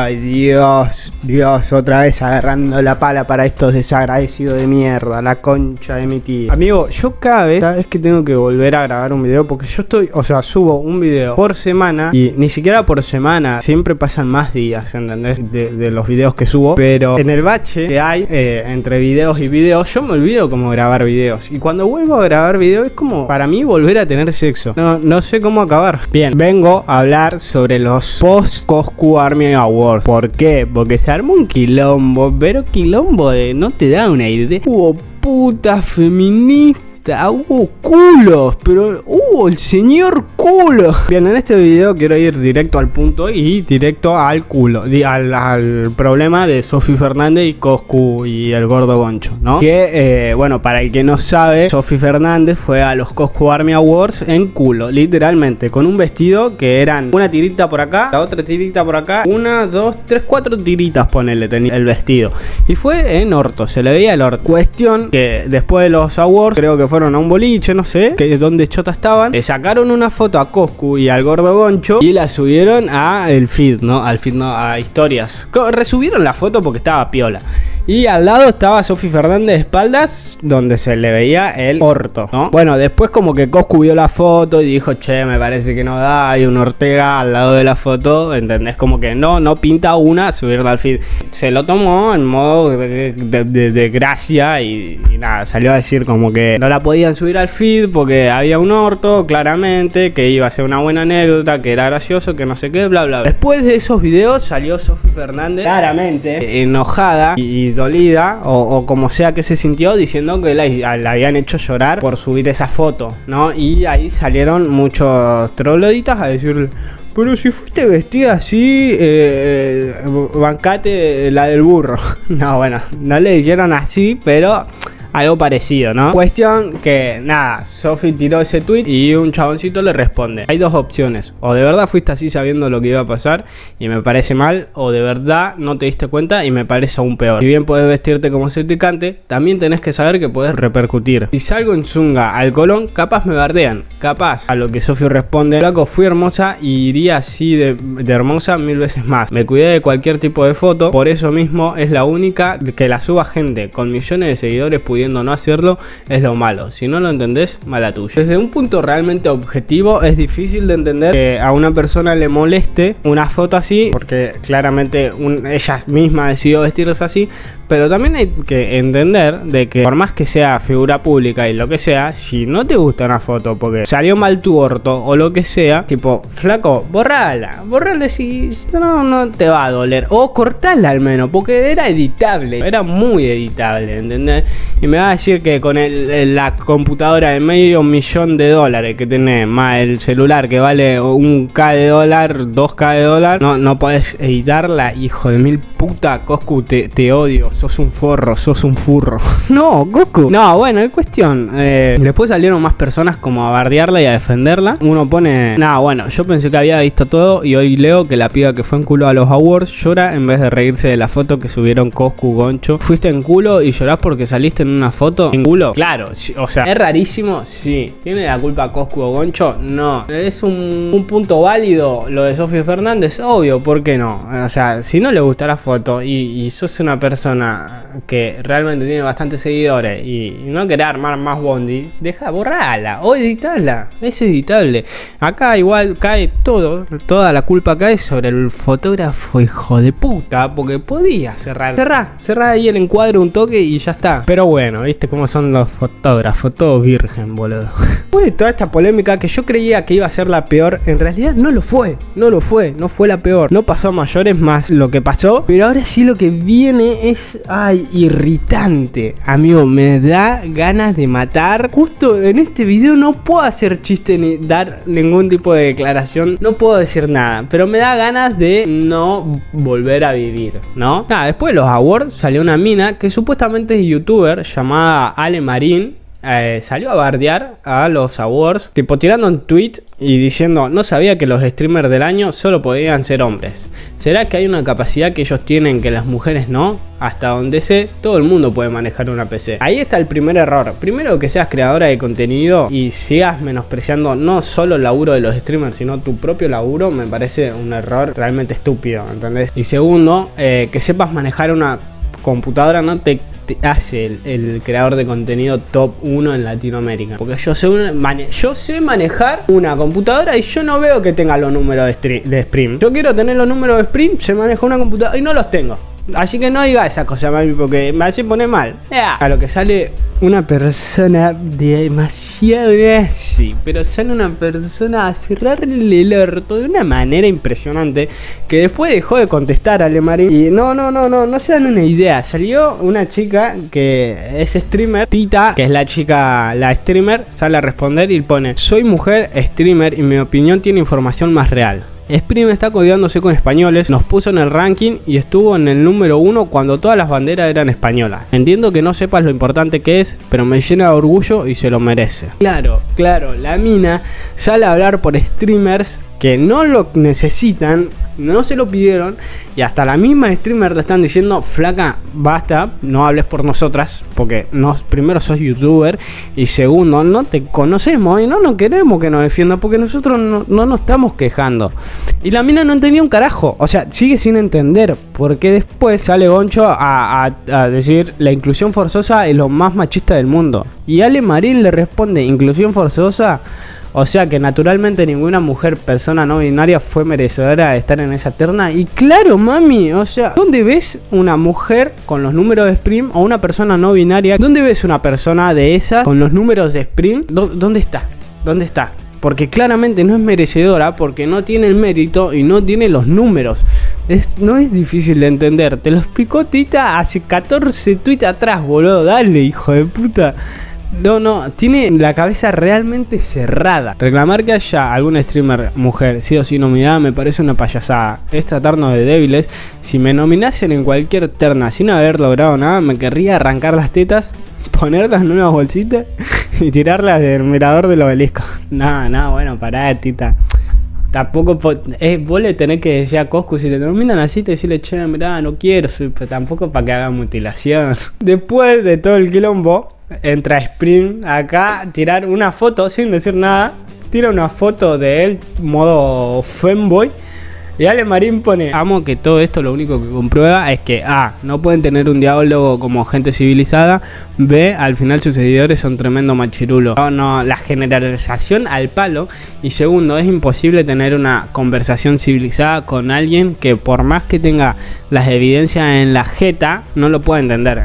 Ay, Dios, Dios, otra vez agarrando la pala para estos desagradecidos de mierda, la concha de mi tía. Amigo, yo cada vez, cada que tengo que volver a grabar un video, porque yo estoy, o sea, subo un video por semana y ni siquiera por semana, siempre pasan más días, ¿entendés? De, los videos que subo, pero en el bache que hay eh, entre videos y videos, yo me olvido cómo grabar videos. Y cuando vuelvo a grabar videos es como para mí volver a tener sexo. No, no sé cómo acabar. Bien, vengo a hablar sobre los post Coscu Army Awards. ¿Por qué? Porque se armó un quilombo, pero quilombo no te da una idea. Hubo puta feminista hubo culos, pero hubo el señor culo. Bien, en este video quiero ir directo al punto y directo al culo, al, problema de Sofi Fernández y Coscu y el gordo Goncho, ¿no? Que, eh, bueno, para el que no sabe, Sofi Fernández fue a los Coscu Army Awards en culo, literalmente, con un vestido que eran una tirita por acá, la otra tirita por acá, una, dos, tres, cuatro tiritas, ponele, tenía el vestido. Y fue en orto, se le veía el orto. Cuestión que después de los awards, creo que fue fueron a un boliche, no sé, que donde Chota le sacaron una foto a Coscu y al gordo Goncho y la subieron a el feed, ¿no? Al feed, no, a historias. Resubieron la foto porque estaba piola. Y al lado estaba Sofi Fernández de espaldas, donde se le veía el orto, ¿no? Bueno, después como que Coscu vio la foto y dijo, che, me parece que no da, hay un Ortega al lado de la foto, ¿entendés? Como que no, no pinta una subirla al feed. Se lo tomó en modo de, gracia y, nada, salió a decir como que no la podían subir al feed porque había un orto, claramente, que iba a ser una buena anécdota, que era gracioso, que no sé qué, bla, bla. bla. Después de esos videos salió Sofi Fernández, claramente, enojada y dolida o, como sea que se sintió diciendo que la, habían hecho llorar por subir esa foto, ¿no? Y ahí salieron muchos trogloditas a decirle... Pero si fuiste vestida así, eh, eh, bancate la del burro. No, bueno, no le dijeron así, pero algo parecido, ¿no? Cuestión que, nada, Sophie tiró ese tweet y un chaboncito le responde. Hay dos opciones, o de verdad fuiste así sabiendo lo que iba a pasar y me parece mal, o de verdad no te diste cuenta y me parece aún peor. Si bien puedes vestirte como certificante, también tenés que saber que puedes repercutir. Si salgo en zunga al colón, capaz me bardean, capaz. A lo que Sofía responde, Flaco, fui hermosa y iría así de, de hermosa mil veces más. Me cuidé de cualquier tipo de foto, por eso mismo es la única que la suba gente con millones de seguidores pudiendo no hacerlo es lo malo. Si no lo entendés, mala tuya. Desde un punto realmente objetivo es difícil de entender que a una persona le moleste una foto así, porque claramente ella misma decidió vestirse así, pero también hay que entender de que por más que sea figura pública y lo que sea, si no te gusta una foto porque salió mal tu orto o lo que sea, tipo, flaco, borrala, borrala si no, no te va a doler. O cortala al menos, porque era editable, era muy editable, ¿entendés? Y me va a decir que con el, la computadora de medio millón de dólares que tenés, más el celular que vale un K de dólar, 2K de dólar, no, no podés editarla, hijo de mil puta, Coscu, te, te odio, sos un forro, sos un furro. no, Goku. No, bueno, es cuestión. Eh, después salieron más personas como a bardearla y a defenderla. Uno pone, nada, bueno, yo pensé que había visto todo y hoy leo que la piba que fue en culo a los awards llora en vez de reírse de la foto que subieron Coscu, Goncho. Fuiste en culo y llorás porque saliste en una foto en culo. Claro, o sea, es rarísimo, sí. ¿Tiene la culpa Coscu o Goncho? No. ¿Es un, punto válido lo de Sofía Fernández? Obvio, ¿por qué no? O sea, si no le gusta la foto y, y sos una persona que realmente tiene bastantes seguidores y, no querés armar más bondi, deja, borrala o editarla. Es editable. Acá igual cae todo, toda la culpa cae sobre el fotógrafo hijo de puta, porque podía cerrar. Cerrar, cerrar ahí el encuadre un toque y ya está. Pero bueno, viste cómo son los fotógrafos, todo virgen, boludo. Después de toda esta polémica que yo creía que iba a ser la peor, en realidad no lo fue, no lo fue, no fue la peor. No pasó a mayores más lo que pasó, pero ahora sí lo que viene es, ay, irritante. Amigo, me da ganas de matar. Justo en este video no puedo hacer chiste ni dar ningún tipo de declaración, no puedo decir nada, pero me da ganas de no volver a vivir, ¿no? Nada, después de los awards salió una mina que supuestamente es youtuber llamada Ale Marín eh, salió a bardear a los awards, tipo tirando un tweet y diciendo, no sabía que los streamers del año solo podían ser hombres. ¿Será que hay una capacidad que ellos tienen que las mujeres no? hasta donde sé, todo el mundo puede manejar una PC. Ahí está el primer error. Primero que seas creadora de contenido y sigas menospreciando no solo el laburo de los streamers, sino tu propio laburo, me parece un error realmente estúpido, ¿entendés? Y segundo, eh, que sepas manejar una computadora no te, hace el, creador de contenido top 1 en Latinoamérica. Porque yo sé, yo sé manejar una computadora y yo no veo que tenga los números de, de Sprint. Yo quiero tener los números de Sprint, se maneja una computadora y no los tengo. Así que no diga esa cosa, mami, porque me hace poner mal. A lo que sale una persona demasiado sí, pero sale una persona a cerrarle el orto de una manera impresionante que después dejó de contestar a Lemarín. Y no, no, no, no, no se dan una idea. Salió una chica que es streamer, Tita, que es la chica, la streamer, sale a responder y pone: Soy mujer streamer y mi opinión tiene información más real. Sprim está codiándose con españoles, nos puso en el ranking y estuvo en el número uno cuando todas las banderas eran españolas. Entiendo que no sepas lo importante que es, pero me llena de orgullo y se lo merece. Claro, claro, la mina sale a hablar por streamers que no lo necesitan, no se lo pidieron y hasta la misma streamer te están diciendo, flaca, basta, no hables por nosotras, porque nos, primero sos youtuber y segundo, no te conocemos y no nos queremos que nos defienda porque nosotros no, nos estamos quejando. Y la mina no entendía un carajo, o sea, sigue sin entender, porque después sale Goncho a, a decir, la inclusión forzosa es lo más machista del mundo. Y Ale Marín le responde, inclusión forzosa... O sea que naturalmente ninguna mujer, persona no binaria fue merecedora de estar en esa terna. Y claro, mami, o sea, ¿dónde ves una mujer con los números de Spring o una persona no binaria? ¿Dónde ves una persona de esa con los números de Spring? ¿Dónde está? ¿Dónde está? Porque claramente no es merecedora porque no tiene el mérito y no tiene los números. no es difícil de entender. Te lo explicó Tita hace 14 tweets atrás, boludo. Dale, hijo de puta. No, no, tiene la cabeza realmente cerrada. Reclamar que haya algún streamer mujer sí o sí nominada me parece una payasada. Es tratarnos de débiles. Si me nominasen en cualquier terna sin haber logrado nada, me querría arrancar las tetas, ponerlas en una bolsita y tirarlas del mirador del obelisco. Nada, nada, bueno, pará, tita. Tampoco es, vos le tenés que decir a Coscu, si te nominan así, te decirle, che, mirá, no quiero, pero tampoco para que haga mutilación. Después de todo el quilombo, entra Spring acá, tirar una foto sin decir nada. Tira una foto de él, modo femboy. Y Ale Marín pone, amo que todo esto lo único que comprueba es que A, no pueden tener un diálogo como gente civilizada, B, al final sus seguidores son tremendo machirulo. No, no, la generalización al palo. Y segundo, es imposible tener una conversación civilizada con alguien que por más que tenga las evidencias en la jeta, no lo puede entender.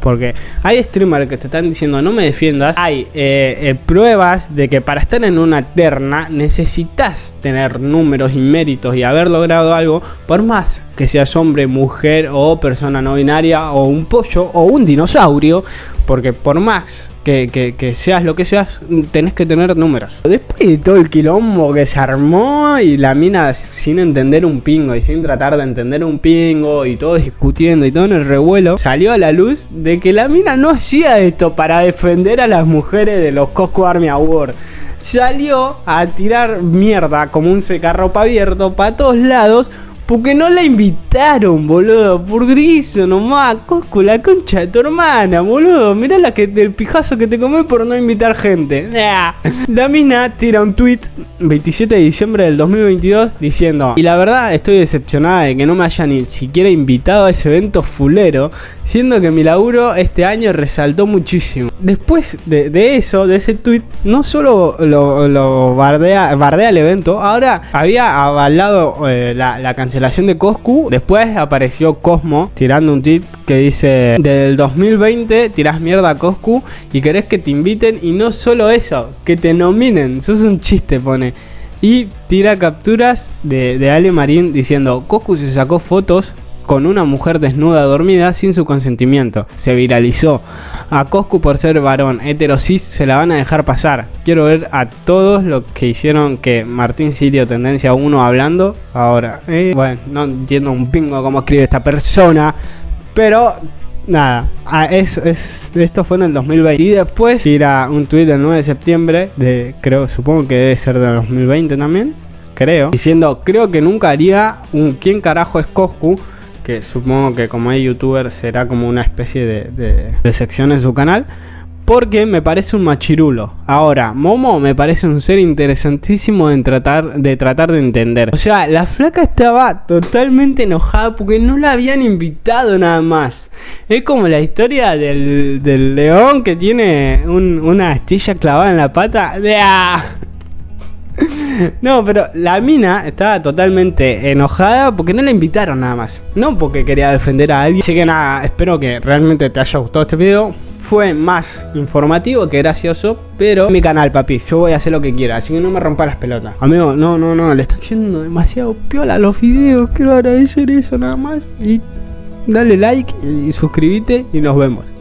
Porque hay streamers que te están diciendo no me defiendas. Hay eh, eh, pruebas de que para estar en una terna necesitas tener números y méritos y haberlo logrado algo, por más que seas hombre, mujer o persona no binaria o un pollo o un dinosaurio, porque por más que, seas lo que seas, tenés que tener números. Después de todo el quilombo que se armó y la mina sin entender un pingo y sin tratar de entender un pingo y todo discutiendo y todo en el revuelo, salió a la luz de que la mina no hacía esto para defender a las mujeres de los Cosco Army Award salió a tirar mierda como un secarropa abierto para todos lados porque no la invitaron, boludo. Por griso nomás. Cosco, la concha de tu hermana, boludo. Mirá la que, del pijazo que te comé por no invitar gente. La mina tira un tweet 27 de diciembre del 2022 diciendo: Y la verdad estoy decepcionada de que no me hayan ni siquiera invitado a ese evento fulero. Siendo que mi laburo este año resaltó muchísimo. Después de, eso, de ese tweet, no solo lo, bardea, bardea el evento, ahora había avalado eh, la, la cancelación cancelación de Coscu. Después apareció Cosmo tirando un tweet que dice: Del 2020 tirás mierda a Coscu y querés que te inviten. Y no solo eso, que te nominen. Sos un chiste, pone. Y tira capturas de, de Ale Marín diciendo: Coscu se sacó fotos con una mujer desnuda dormida sin su consentimiento. Se viralizó. A Coscu por ser varón heterosis se la van a dejar pasar. Quiero ver a todos los que hicieron que Martín Sirio Tendencia 1 hablando. Ahora, eh, bueno, no entiendo un pingo cómo escribe esta persona. Pero nada, ah, es, esto fue en el 2020. Y después tira un tweet del 9 de septiembre, de creo, supongo que debe ser del 2020 también, creo, diciendo, creo que nunca haría un quién carajo es Coscu que supongo que como es youtuber será como una especie de, sección en su canal. Porque me parece un machirulo. Ahora, Momo me parece un ser interesantísimo en tratar, de tratar de entender. O sea, la flaca estaba totalmente enojada porque no la habían invitado nada más. Es como la historia del, del león que tiene un, una astilla clavada en la pata. No, pero la mina estaba totalmente enojada porque no la invitaron nada más. No porque quería defender a alguien. Así que nada, espero que realmente te haya gustado este video fue más informativo que gracioso, pero mi canal, papi, yo voy a hacer lo que quiera, así que no me rompa las pelotas. Amigo, no, no, no, le están yendo demasiado piola los videos, quiero agradecer eso nada más. Y dale like y suscríbete y nos vemos.